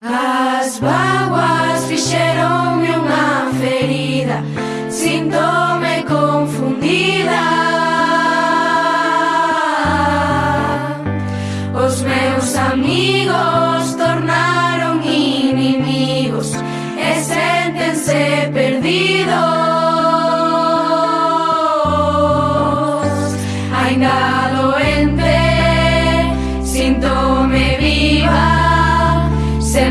As vaguas fixeronme unha ferida Sintome confundida. Os meus amigos tornaron inimigos E sentense perdidos. Ainda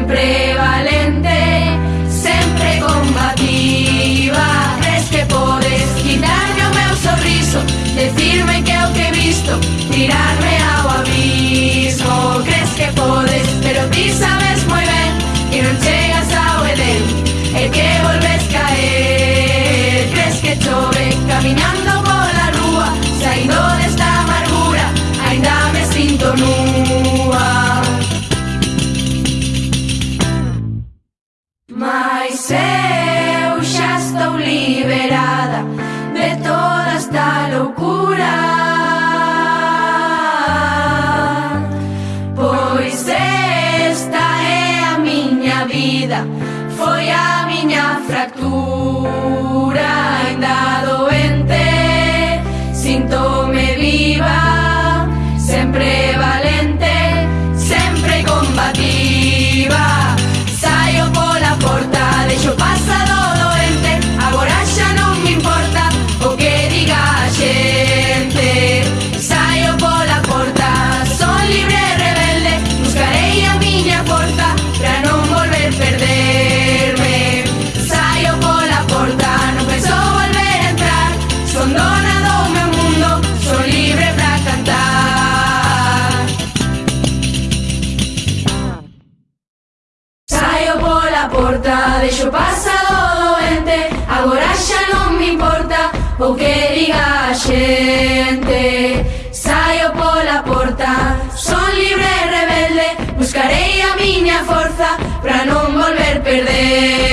Sempre valente Sempre combativa. Crees que podes quitarme o meu sorriso Decirme que é o que he visto Tirarme ao abismo. Crees que podes Pero ti sabes moi ben Que non chegas ao Edén E que volves caer. Crees que chove Camiñando pola rúa Saindo desta amargura Ainda me sinto nua Eu xa estou liberada de toda esta loucura Pois esta é a miña vida, foi a miña fractura. A porta deixo pasado doente. Agora xa non me importa o que diga a xente Saio pola porta, son libre e rebelde. Buscarei a miña forza pra non volver perder.